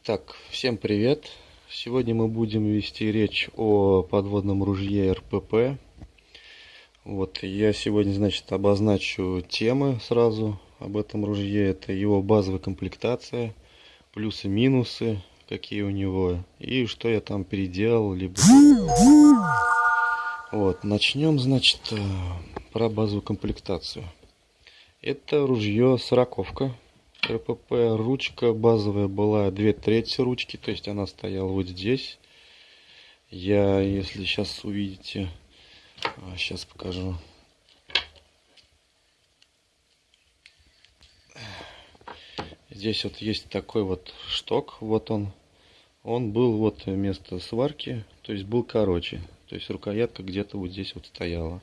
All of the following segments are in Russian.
Итак, всем привет! Сегодня мы будем вести речь о подводном ружье РПП. Вот, я сегодня, значит, обозначу темы сразу об этом ружье. Это его базовая комплектация, плюсы-минусы, какие у него, и что я там переделал, либо... Вот, начнем, значит, э, про базовую комплектацию. Это ружье сороковка РПП. Ручка базовая была две трети ручки, то есть она стояла вот здесь. Я, если сейчас увидите, сейчас а, покажу. Здесь вот есть такой вот шток, вот он. Он был вот вместо сварки, то есть был короче. То есть рукоятка где-то вот здесь вот стояла.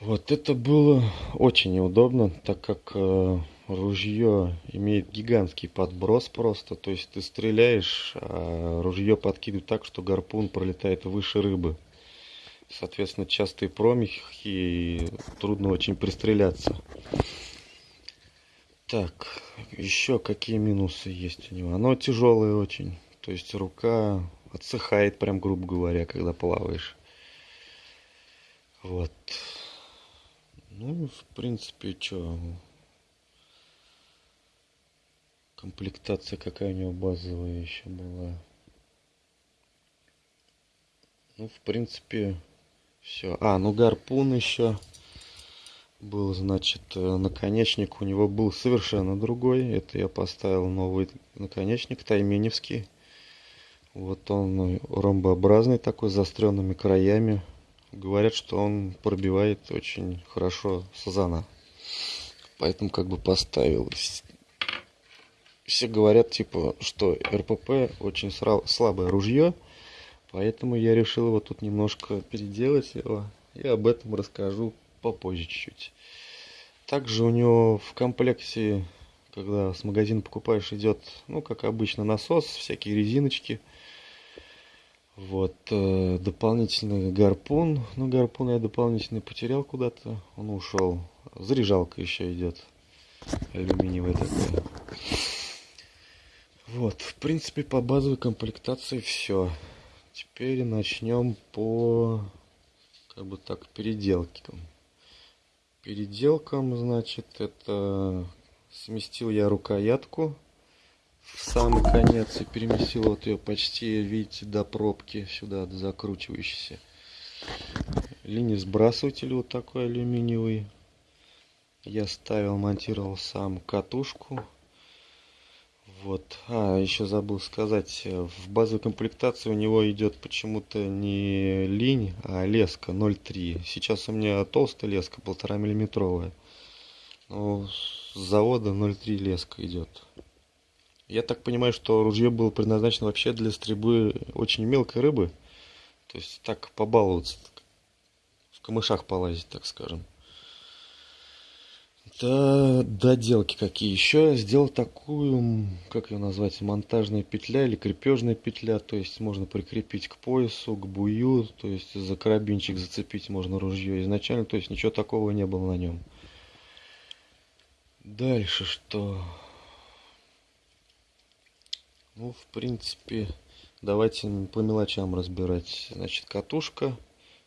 Вот это было очень неудобно, так как э, ружье имеет гигантский подброс просто. То есть ты стреляешь, а ружье подкидывает так, что гарпун пролетает выше рыбы. Соответственно, частые промахи и трудно очень пристреляться. Так, еще какие минусы есть у него? Оно тяжелое очень. То есть рука отсыхает, прям грубо говоря, когда плаваешь. Вот. Ну, в принципе, что... Комплектация какая у него базовая еще была. Ну, в принципе, все. А, ну гарпун еще был, значит, э, наконечник у него был совершенно другой. Это я поставил новый наконечник, тайменевский. Вот он ромбообразный такой, с заостренными краями. Говорят, что он пробивает очень хорошо сазана. Поэтому как бы поставил. Все говорят, типа, что РПП очень слабое ружье. Поэтому я решил его тут немножко переделать его. И об этом расскажу попозже чуть-чуть. Также у него в комплекте, когда с магазина покупаешь, идет, ну, как обычно, насос, всякие резиночки – вот, э, дополнительный гарпун. Ну, гарпун я дополнительный потерял куда-то. Он ушел. Заряжалка еще идет. Алюминиевая такая. Вот, в принципе, по базовой комплектации все. Теперь начнем по, как бы так, переделкам. Переделкам, значит, это сместил я рукоятку в самый конец и переместил вот ее почти, видите, до пробки сюда, до закручивающейся. Линий сбрасыватель вот такой алюминиевый. Я ставил, монтировал сам катушку. Вот. А, еще забыл сказать, в базовой комплектации у него идет почему-то не линь, а леска 0,3. Сейчас у меня толстая леска, полтора миллиметровая. Но с завода 0,3 леска идет. Я так понимаю, что ружье было предназначено вообще для стрельбы очень мелкой рыбы. То есть так побаловаться, в камышах полазить, так скажем. Да, доделки какие еще. Я сделал такую, как ее назвать, монтажная петля или крепежная петля. То есть можно прикрепить к поясу, к бую. То есть за карабинчик зацепить можно ружье изначально. То есть ничего такого не было на нем. Дальше что? Ну, в принципе, давайте по мелочам разбирать. Значит, катушка.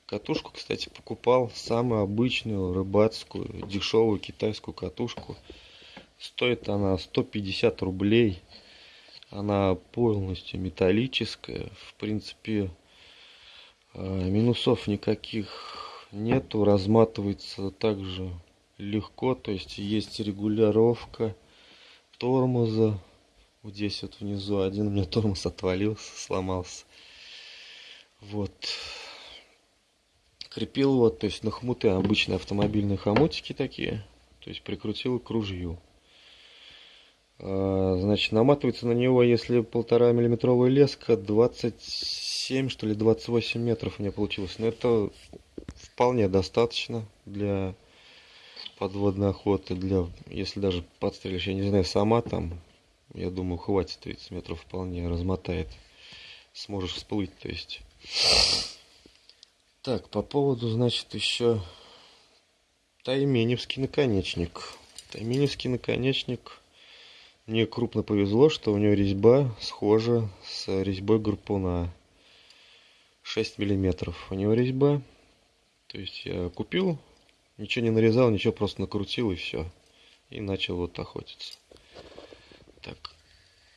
Катушку, кстати, покупал самую обычную рыбацкую, дешевую китайскую катушку. Стоит она 150 рублей. Она полностью металлическая. В принципе, э, минусов никаких нету. Разматывается также легко. То есть есть регулировка тормоза вот здесь вот внизу один у меня тормоз отвалился, сломался. Вот. Крепил вот, то есть на хмуты обычные автомобильные хомутики такие. То есть прикрутил к ружью. А, значит, наматывается на него, если полтора миллиметровая леска, 27 что ли 28 метров у меня получилось. Но это вполне достаточно для подводной охоты, для, если даже подстрелишь, я не знаю, сама там я думаю, хватит 30 метров вполне, размотает. Сможешь всплыть, то есть. Так, по поводу, значит, еще Тайменевский наконечник. Тайменевский наконечник мне крупно повезло, что у него резьба схожа с резьбой гарпуна. 6 миллиметров у него резьба. То есть я купил, ничего не нарезал, ничего просто накрутил и все. И начал вот охотиться. Так,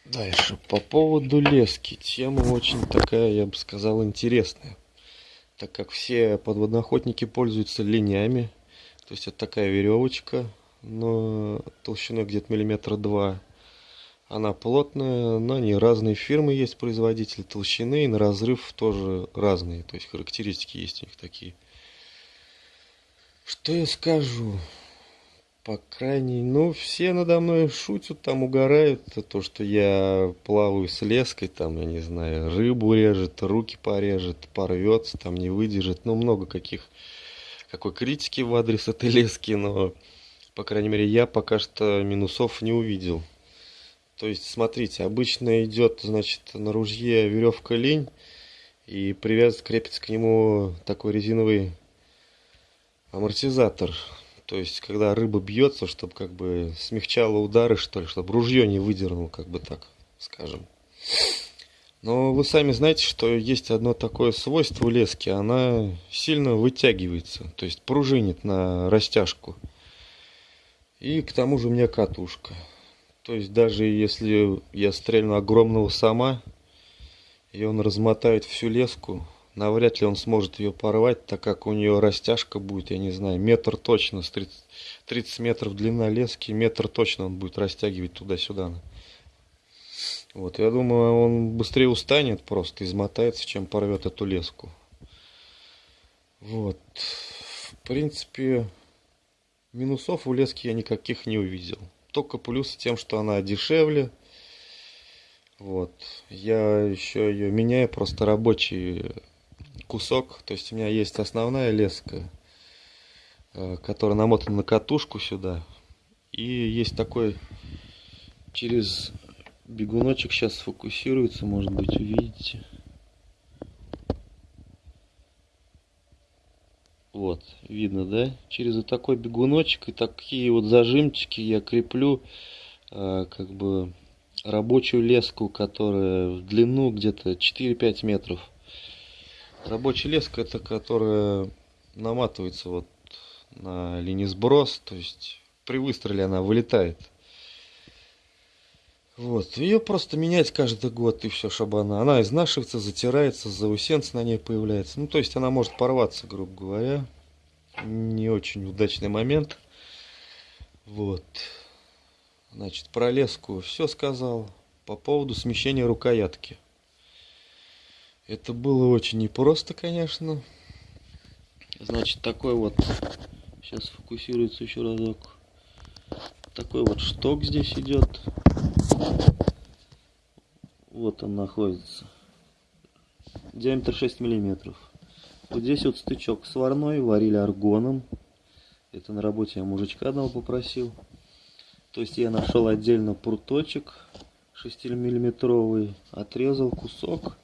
дальше. По поводу лески. Тема очень такая, я бы сказал, интересная. Так как все подводноохотники пользуются линями. То есть это такая веревочка, но толщиной где-то миллиметра два. Она плотная, на ней разные фирмы есть, производители толщины, и на разрыв тоже разные, то есть характеристики есть у них такие. Что я скажу? По крайней, ну, все надо мной шутят, там угорают, то, что я плаваю с леской, там, я не знаю, рыбу режет, руки порежет, порвется, там, не выдержит, ну, много каких, какой критики в адрес этой лески, но, по крайней мере, я пока что минусов не увидел. То есть, смотрите, обычно идет, значит, на ружье веревка лень, и привязан, крепится к нему такой резиновый амортизатор. То есть, когда рыба бьется, чтобы как бы смягчало удары, что ли, чтобы ружье не выдернул, как бы так, скажем. Но вы сами знаете, что есть одно такое свойство лески, она сильно вытягивается, то есть пружинит на растяжку. И к тому же у меня катушка. То есть даже если я стрельну огромного сама, и он размотает всю леску, навряд ли он сможет ее порвать, так как у нее растяжка будет, я не знаю, метр точно, с 30, 30 метров длина лески, метр точно он будет растягивать туда-сюда. Вот, я думаю, он быстрее устанет просто, измотается, чем порвет эту леску. Вот, в принципе, минусов у лески я никаких не увидел только плюс тем, что она дешевле. Вот. Я еще ее меняю, просто рабочий кусок. То есть у меня есть основная леска, э, которая намотана на катушку сюда. И есть такой через бегуночек сейчас сфокусируется, может быть, увидите. Вот, видно, да? Через вот такой бегуночек и такие вот зажимчики я креплю э, как бы рабочую леску, которая в длину где-то 4-5 метров. Рабочая леска это которая наматывается вот на линии сброс, то есть при выстреле она вылетает. Вот, ее просто менять каждый год и все, чтобы она, она изнашивается, затирается, заусенцы на ней появляется. Ну, то есть она может порваться, грубо говоря. Не очень удачный момент. Вот. Значит, про леску все сказал. По поводу смещения рукоятки. Это было очень непросто, конечно. Значит, такой вот, сейчас фокусируется еще разок. Такой вот шток здесь идет. Вот он находится. Диаметр 6 миллиметров. Вот здесь вот стычок сварной, варили аргоном. Это на работе я мужичка одного попросил. То есть я нашел отдельно пруточек 6 миллиметровый, отрезал кусок.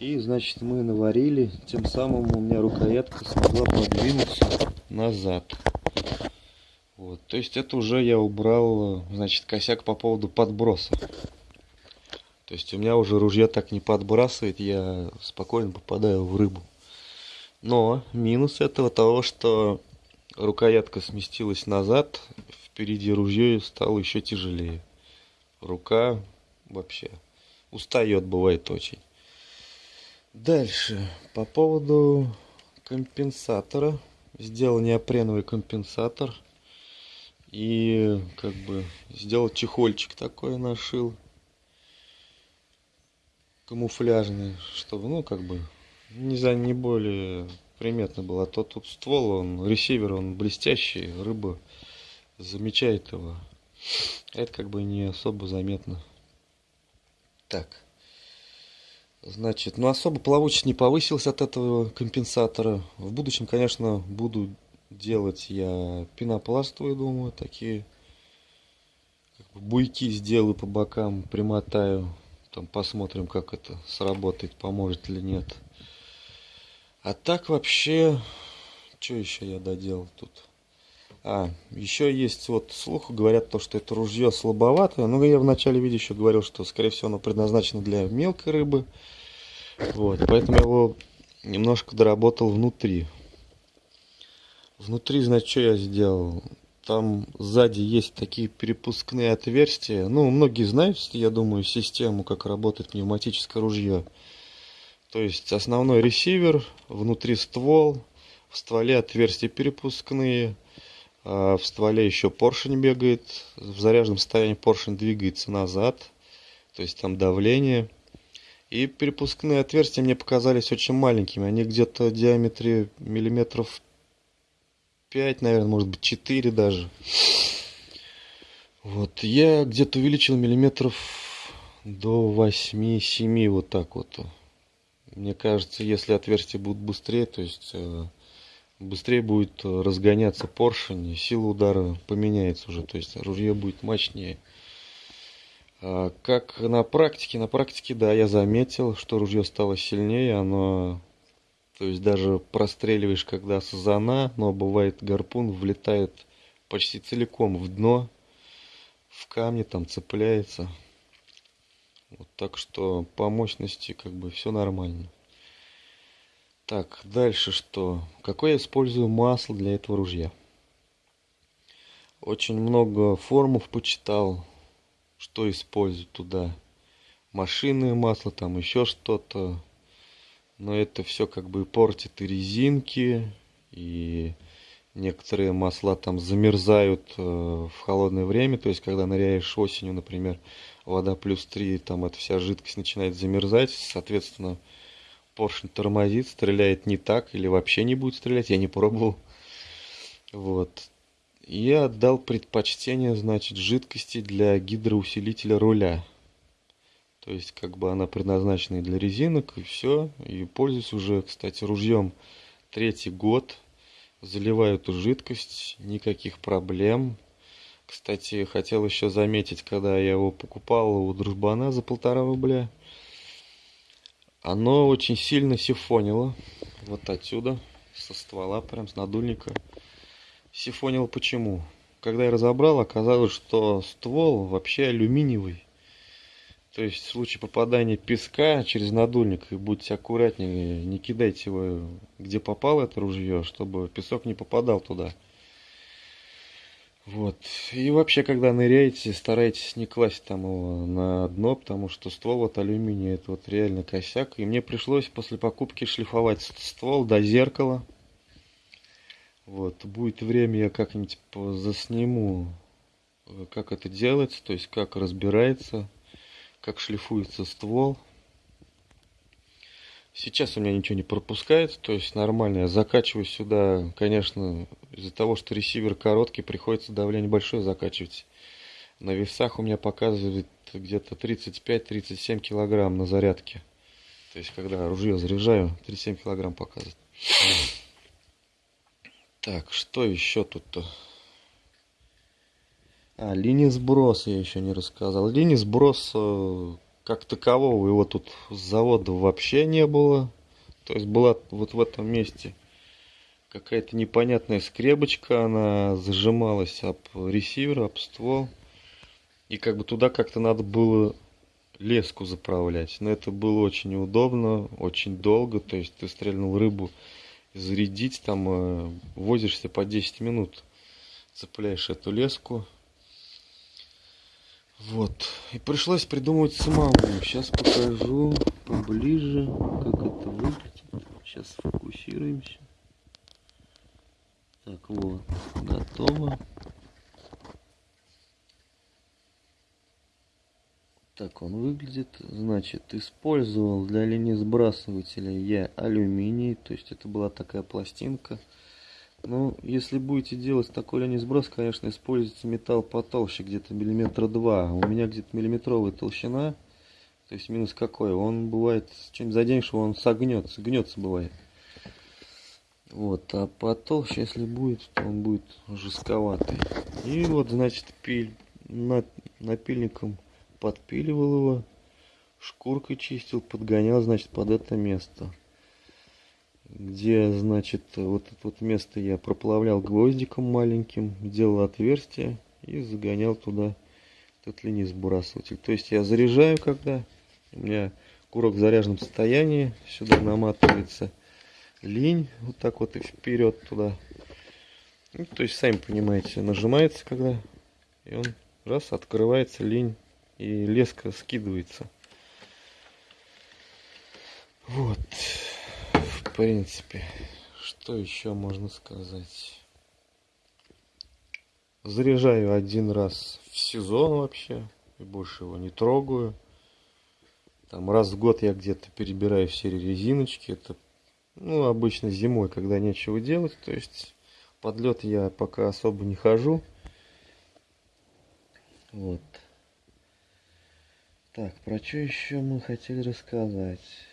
И, значит, мы наварили. Тем самым у меня рукоятка смогла подвинуться назад. Вот, то есть это уже я убрал, значит, косяк по поводу подброса. То есть у меня уже ружье так не подбрасывает, я спокойно попадаю в рыбу. Но минус этого того, что рукоятка сместилась назад, впереди ружье стало еще тяжелее. Рука вообще устает, бывает очень. Дальше, по поводу компенсатора. Сделал неопреновый компенсатор – и как бы сделал чехольчик такой нашил камуфляжный, чтобы, ну, как бы, не за не более приметно было. А то тут ствол, он, ресивер, он блестящий, рыба замечает его. Это как бы не особо заметно. Так. Значит, ну особо плавучесть не повысилась от этого компенсатора. В будущем, конечно, буду делать я пенопластовые, думаю, такие как бы буйки сделаю по бокам, примотаю. Там посмотрим, как это сработает, поможет или нет. А так вообще, что еще я доделал тут? А, еще есть вот слух, говорят то, что это ружье слабоватое. Ну, я в начале видео еще говорил, что, скорее всего, оно предназначено для мелкой рыбы. Вот, поэтому я его немножко доработал внутри. Внутри, значит, что я сделал? Там сзади есть такие перепускные отверстия. Ну, многие знают, я думаю, систему, как работает пневматическое ружье. То есть основной ресивер, внутри ствол, в стволе отверстия перепускные – в стволе еще поршень бегает. В заряженном состоянии поршень двигается назад. То есть там давление. И перепускные отверстия мне показались очень маленькими. Они где-то в диаметре миллиметров 5, наверное, может быть 4 даже. Вот, я где-то увеличил миллиметров до 8-7, вот так вот. Мне кажется, если отверстия будут быстрее, то есть э, быстрее будет э, разгоняться поршень, сила удара поменяется уже, то есть ружье будет мощнее. А как на практике? На практике, да, я заметил, что ружье стало сильнее, оно, то есть даже простреливаешь, когда сазана, но бывает гарпун влетает почти целиком в дно, в камни там цепляется. Вот так что по мощности как бы все нормально. Так, дальше что? Какое я использую масло для этого ружья? Очень много форумов почитал, что использовать туда. Машинное масло, там еще что-то. Но это все как бы портит и резинки, и некоторые масла там замерзают э, в холодное время. То есть, когда ныряешь осенью, например, вода плюс 3, там эта вся жидкость начинает замерзать. Соответственно, поршень тормозит, стреляет не так или вообще не будет стрелять, я не пробовал. Вот. Я отдал предпочтение, значит, жидкости для гидроусилителя руля. То есть, как бы она предназначена и для резинок, и все. И пользуюсь уже, кстати, ружьем третий год. Заливаю эту жидкость, никаких проблем. Кстати, хотел еще заметить, когда я его покупал у дружбана за полтора рубля – оно очень сильно сифонило. Вот отсюда, со ствола, прям с надульника. Сифонило почему? Когда я разобрал, оказалось, что ствол вообще алюминиевый. То есть в случае попадания песка через надульник, и будьте аккуратнее, не кидайте его где попало это ружье, чтобы песок не попадал туда. Вот. И вообще, когда ныряете, старайтесь не класть там его на дно, потому что ствол от алюминия это вот реально косяк. И мне пришлось после покупки шлифовать ствол до зеркала. Вот. Будет время, я как-нибудь засниму, э, как это делается, то есть как разбирается, как шлифуется ствол. Сейчас у меня ничего не пропускает, то есть нормально. Я закачиваю сюда, конечно, из-за того, что ресивер короткий, приходится давление большое закачивать. На весах у меня показывает где-то 35-37 килограмм на зарядке. То есть, когда ружье заряжаю, 37 килограмм показывает. Так, что еще тут-то? А, линия сброса я еще не рассказал. Линия сброса как такового его тут завода вообще не было. То есть была вот в этом месте какая-то непонятная скребочка, она зажималась об ресивер, об ствол. И как бы туда как-то надо было леску заправлять. Но это было очень неудобно, очень долго. То есть ты стрельнул рыбу, зарядить там э, возишься по 10 минут. Цепляешь эту леску, вот. И пришлось придумывать самому. Сейчас покажу поближе, как это выглядит. Сейчас фокусируемся. Так, вот. Готово. Так он выглядит. Значит, использовал для линии сбрасывателя я алюминий. То есть это была такая пластинка. Ну, если будете делать такой линии сброс, конечно, используйте металл потолще, где-то миллиметра два. У меня где-то миллиметровая толщина. То есть минус какой? Он бывает, чем заденешь он согнется, гнется бывает. Вот, а потолще, если будет, то он будет жестковатый. И вот, значит, пиль, на, напильником подпиливал его, шкуркой чистил, подгонял, значит, под это место. Где, значит, вот это вот место я проплавлял гвоздиком маленьким, делал отверстие и загонял туда этот линии-сбрасыватель. То есть я заряжаю, когда у меня курок в заряженном состоянии, сюда наматывается линь, вот так вот и вперед туда. Ну, то есть, сами понимаете, нажимается когда, и он раз, открывается линь, и леска скидывается. Вот, принципе, что еще можно сказать? Заряжаю один раз в сезон вообще, и больше его не трогаю. Там раз в год я где-то перебираю все резиночки. Это ну, обычно зимой, когда нечего делать. То есть подлет я пока особо не хожу. Вот. Так, про что еще мы хотели рассказать?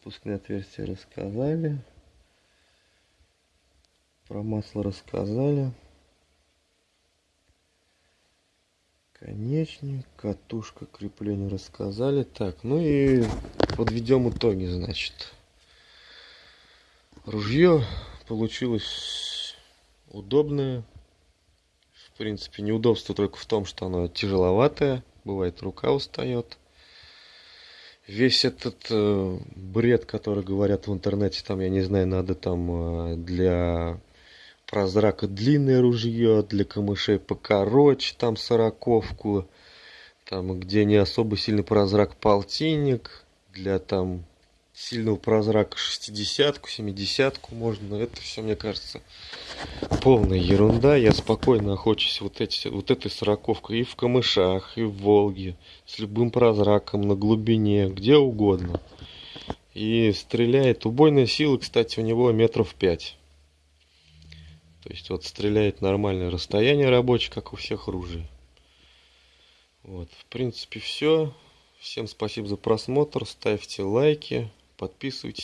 Пропускные отверстия рассказали. Про масло рассказали. Конечник, катушка крепления рассказали. Так, ну и подведем итоги, значит. Ружье получилось удобное. В принципе, неудобство только в том, что оно тяжеловатое. Бывает, рука устает. Весь этот э, бред, который говорят в интернете, там, я не знаю, надо там э, для прозрака длинное ружье, для камышей покороче, там сороковку, там где не особо сильный прозрак полтинник, для там сильного прозрака шестидесятку, семидесятку можно. Это все, мне кажется, полная ерунда. Я спокойно охочусь вот, эти, вот этой сороковкой и в камышах, и в Волге, с любым прозраком, на глубине, где угодно. И стреляет. Убойная сила, кстати, у него метров пять. То есть вот стреляет нормальное расстояние рабочее, как у всех ружей. Вот, в принципе, все. Всем спасибо за просмотр. Ставьте лайки. Подписывайтесь